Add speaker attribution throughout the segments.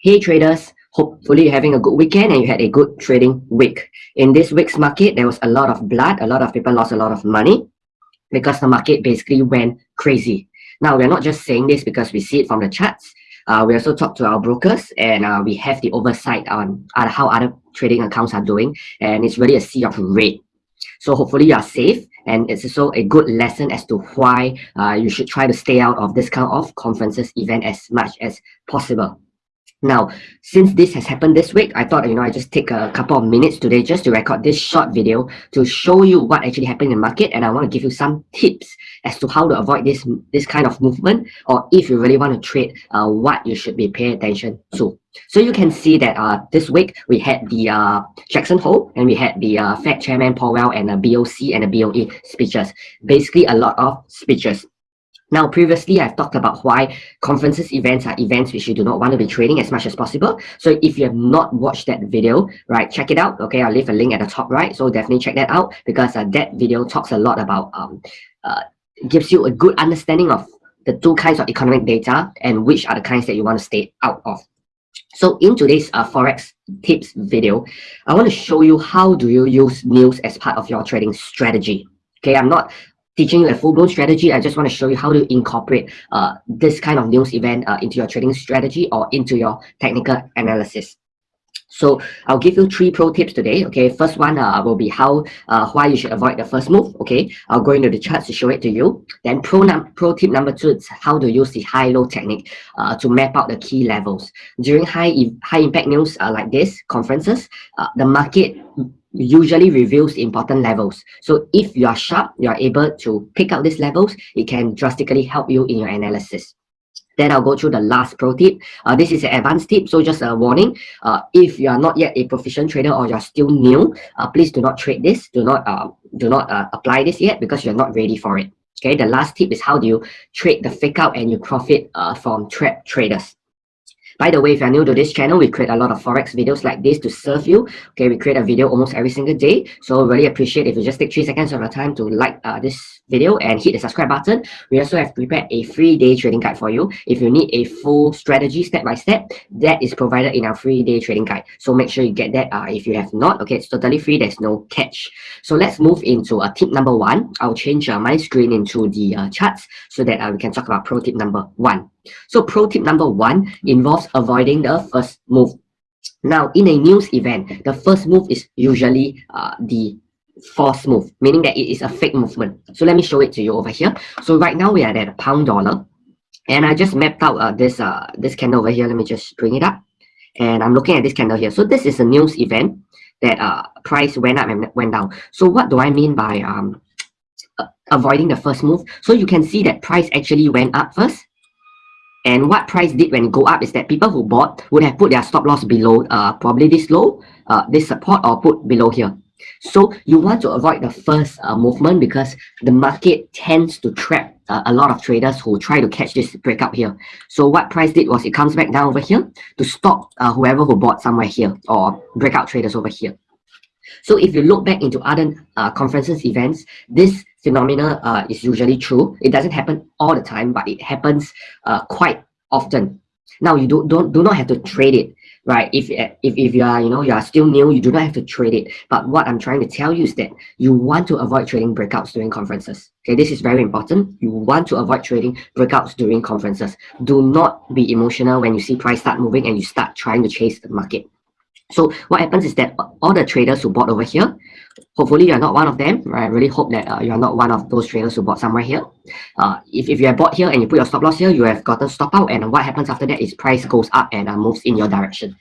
Speaker 1: Hey traders, hopefully you're having a good weekend and you had a good trading week. In this week's market, there was a lot of blood, a lot of people lost a lot of money because the market basically went crazy. Now, we're not just saying this because we see it from the charts. Uh, we also talk to our brokers and uh, we have the oversight on how other trading accounts are doing. And it's really a sea of red. So hopefully you are safe and it's also a good lesson as to why uh, you should try to stay out of this kind of conferences event as much as possible. Now, since this has happened this week, I thought, you know, I just take a couple of minutes today just to record this short video to show you what actually happened in the market. And I want to give you some tips as to how to avoid this, this kind of movement, or if you really want to trade, uh, what you should be paying attention to. So you can see that uh, this week we had the uh, Jackson Hole and we had the uh, Fed Chairman Powell and the BOC and the BOE speeches. Basically a lot of speeches. Now, previously, I've talked about why conferences events are events which you do not want to be trading as much as possible. So if you have not watched that video, right, check it out. Okay, I'll leave a link at the top right. So definitely check that out because uh, that video talks a lot about, um, uh, gives you a good understanding of the two kinds of economic data and which are the kinds that you want to stay out of. So in today's uh, Forex tips video, I want to show you how do you use news as part of your trading strategy. Okay, I'm not teaching you a full-blown strategy. I just want to show you how to incorporate uh, this kind of news event uh, into your trading strategy or into your technical analysis. So I'll give you three pro tips today. Okay, first one uh, will be how uh, why you should avoid the first move. Okay, I'll go into the charts to show it to you. Then pro num pro tip number two is how to use the high-low technique uh, to map out the key levels during high high impact news uh, like this conferences. Uh, the market usually reveals important levels. So if you are sharp, you are able to pick out these levels, it can drastically help you in your analysis. Then I'll go through the last pro tip. Uh, this is an advanced tip, so just a warning. Uh, if you are not yet a proficient trader or you're still new, uh, please do not trade this. Do not uh, do not uh, apply this yet because you're not ready for it. Okay, the last tip is how do you trade the fake out and you profit uh, from trap traders. By the way, if you're new to this channel, we create a lot of Forex videos like this to serve you. Okay, we create a video almost every single day. So really appreciate if you just take three seconds of your time to like uh, this video and hit the subscribe button. We also have prepared a free day trading guide for you. If you need a full strategy step by step, that is provided in our free day trading guide. So make sure you get that uh, if you have not. Okay, it's totally free. There's no catch. So let's move into uh, tip number one. I'll change uh, my screen into the uh, charts so that uh, we can talk about pro tip number one. So pro tip number one involves avoiding the first move. Now, in a news event, the first move is usually uh, the false move, meaning that it is a fake movement. So let me show it to you over here. So right now we are at a pound dollar. And I just mapped out uh, this, uh, this candle over here. Let me just bring it up. And I'm looking at this candle here. So this is a news event that uh, price went up and went down. So what do I mean by um, avoiding the first move? So you can see that price actually went up first and what price did when go up is that people who bought would have put their stop loss below uh, probably this low, uh, this support or put below here. So you want to avoid the first uh, movement because the market tends to trap uh, a lot of traders who try to catch this breakout here. So what price did was it comes back down over here to stop uh, whoever who bought somewhere here or breakout traders over here. So if you look back into other uh, conferences events, this phenomena uh, is usually true. It doesn't happen all the time, but it happens uh, quite often. Now you do, don't do not have to trade it, right? If, if if you are you know you are still new, you do not have to trade it. But what I'm trying to tell you is that you want to avoid trading breakouts during conferences. Okay, this is very important. You want to avoid trading breakouts during conferences. Do not be emotional when you see price start moving and you start trying to chase the market. So what happens is that all the traders who bought over here, hopefully you're not one of them, right? I really hope that uh, you're not one of those traders who bought somewhere here. Uh, if, if you have bought here and you put your stop loss here, you have gotten stop out and what happens after that is price goes up and uh, moves in your direction.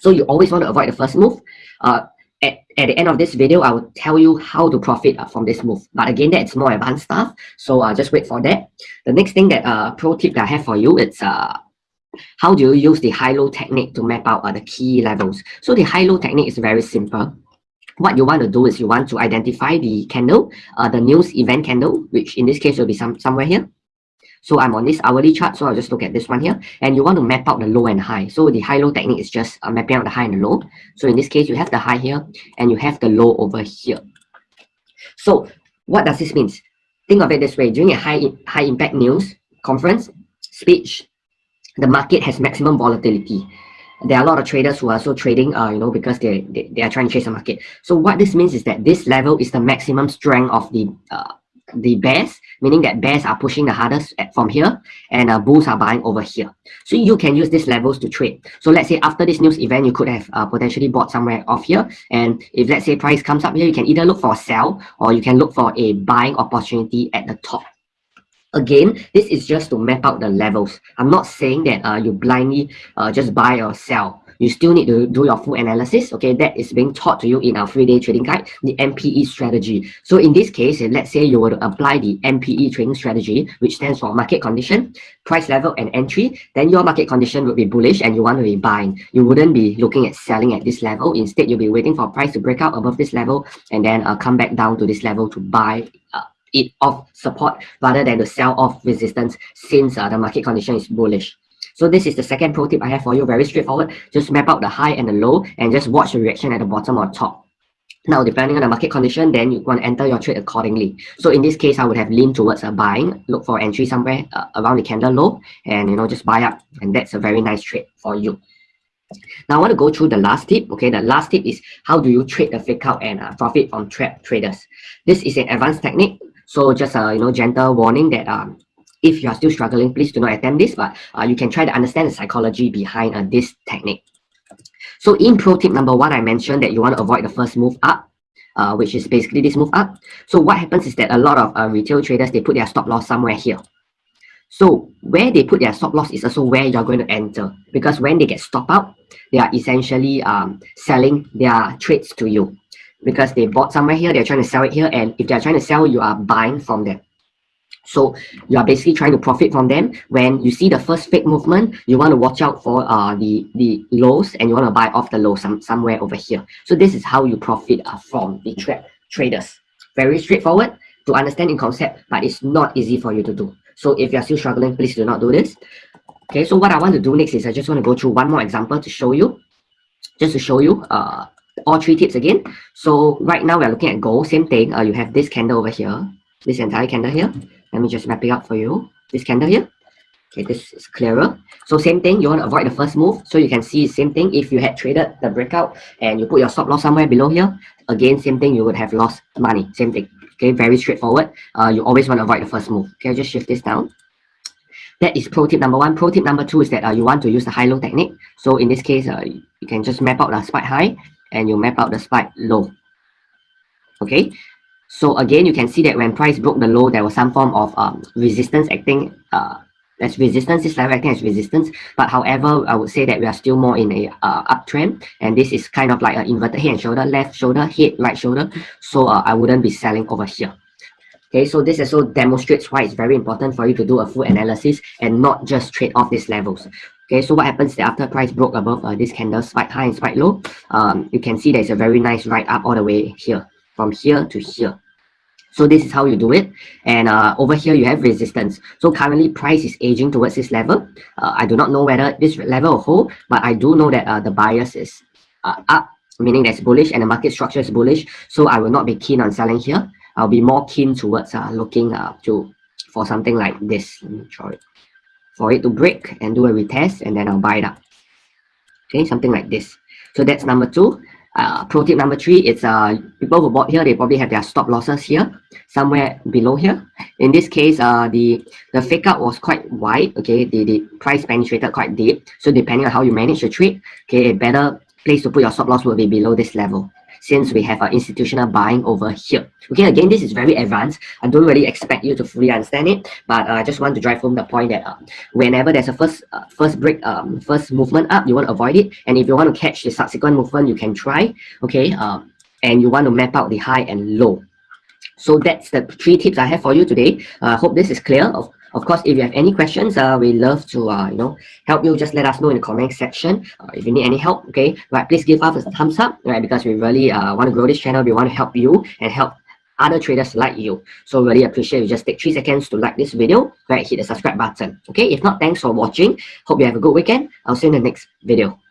Speaker 1: So you always want to avoid the first move. Uh, at, at the end of this video, I will tell you how to profit uh, from this move. But again, that's more advanced stuff. So uh, just wait for that. The next thing that uh, pro tip that I have for you, it's uh, how do you use the high-low technique to map out uh, the key levels? So the high-low technique is very simple. What you want to do is you want to identify the candle, uh, the news event candle, which in this case will be some somewhere here. So I'm on this hourly chart, so I'll just look at this one here. And you want to map out the low and high. So the high-low technique is just uh, mapping out the high and the low. So in this case, you have the high here and you have the low over here. So what does this mean? Think of it this way. During a high, high impact news conference, speech, the market has maximum volatility. There are a lot of traders who are also trading uh, you know because they, they they are trying to chase the market. So what this means is that this level is the maximum strength of the uh, the bears meaning that bears are pushing the hardest from here and uh, bulls are buying over here. So you can use these levels to trade. So let's say after this news event you could have uh, potentially bought somewhere off here. And if let's say price comes up here you can either look for a sell or you can look for a buying opportunity at the top again this is just to map out the levels. I'm not saying that uh, you blindly uh, just buy or sell. You still need to do your full analysis okay? That is being taught to you in our three day trading guide the mpe strategy. So in this case let's say you were to apply the mpe trading strategy which stands for market condition price level and entry then your market condition would be bullish and you want to be buying. You wouldn't be looking at selling at this level. Instead you'll be waiting for price to break out above this level and then uh, come back down to this level to buy uh, it off support rather than to sell off resistance since uh, the market condition is bullish. So this is the second pro tip I have for you, very straightforward. Just map out the high and the low and just watch the reaction at the bottom or top. Now, depending on the market condition, then you want to enter your trade accordingly. So in this case, I would have leaned towards a buying, look for entry somewhere uh, around the candle low and, you know, just buy up. And that's a very nice trade for you. Now I want to go through the last tip. Okay, the last tip is how do you trade the fake out and uh, profit from trap traders. This is an advanced technique so just a you know gentle warning that um, if you are still struggling, please do not attempt this, but uh, you can try to understand the psychology behind uh, this technique. So in pro tip number one, I mentioned that you want to avoid the first move up, uh, which is basically this move up. So what happens is that a lot of uh, retail traders, they put their stop loss somewhere here. So where they put their stop loss is also where you're going to enter because when they get stop out, they are essentially um, selling their trades to you because they bought somewhere here, they're trying to sell it here, and if they're trying to sell, you are buying from them. So you are basically trying to profit from them. When you see the first fake movement, you want to watch out for uh, the, the lows and you want to buy off the low some, somewhere over here. So this is how you profit uh, from the trap traders. Very straightforward to understand in concept, but it's not easy for you to do. So if you're still struggling, please do not do this. Okay, so what I want to do next is I just want to go through one more example to show you, just to show you uh, all three tips again. So right now we're looking at gold, same thing. Uh, you have this candle over here, this entire candle here. Let me just wrap it up for you. This candle here. Okay, this is clearer. So same thing, you want to avoid the first move. So you can see same thing. If you had traded the breakout and you put your stop loss somewhere below here, again, same thing, you would have lost money. Same thing. Okay, very straightforward. Uh, you always want to avoid the first move. Okay, I'll just shift this down. That is pro tip number one. Pro tip number two is that uh, you want to use the high-low technique. So in this case, uh, you can just map out the spike high and you map out the spike low. Okay, so again, you can see that when price broke the low, there was some form of um, resistance acting uh, as resistance, this level acting as resistance. But however, I would say that we are still more in a uh, uptrend, and this is kind of like an inverted head and shoulder, left shoulder, head, right shoulder. So uh, I wouldn't be selling over here. Okay, so this also demonstrates why it's very important for you to do a full analysis and not just trade off these levels. Okay, so what happens after price broke above uh, this candle spike high and spike low, um, you can see there's a very nice right up all the way here, from here to here. So this is how you do it. And uh, over here, you have resistance. So currently, price is aging towards this level. Uh, I do not know whether this level will hold, but I do know that uh, the bias is uh, up, meaning that's bullish and the market structure is bullish. So I will not be keen on selling here. I'll be more keen towards uh, looking uh, to for something like this. Let me it for it to break and do a retest and then I'll buy it up. Okay, something like this. So that's number two. Uh, pro tip number three, it's uh, people who bought here, they probably have their stop losses here, somewhere below here. In this case, uh, the, the fake out was quite wide, okay, the, the price penetrated quite deep. So depending on how you manage the trade, okay, a better place to put your stop loss will be below this level since we have our institutional buying over here. Okay, again, this is very advanced. I don't really expect you to fully understand it, but uh, I just want to drive home the point that uh, whenever there's a first uh, first break, um, first movement up, you want to avoid it. And if you want to catch the subsequent movement, you can try, okay? Um, and you want to map out the high and low. So that's the three tips I have for you today. I uh, hope this is clear. Of of course, if you have any questions, uh, we love to uh, you know help you. Just let us know in the comment section uh, if you need any help. Okay, right? Please give us a thumbs up, right? Because we really uh, want to grow this channel. We want to help you and help other traders like you. So really appreciate you just take three seconds to like this video, right? Hit the subscribe button. Okay, if not, thanks for watching. Hope you have a good weekend. I'll see you in the next video.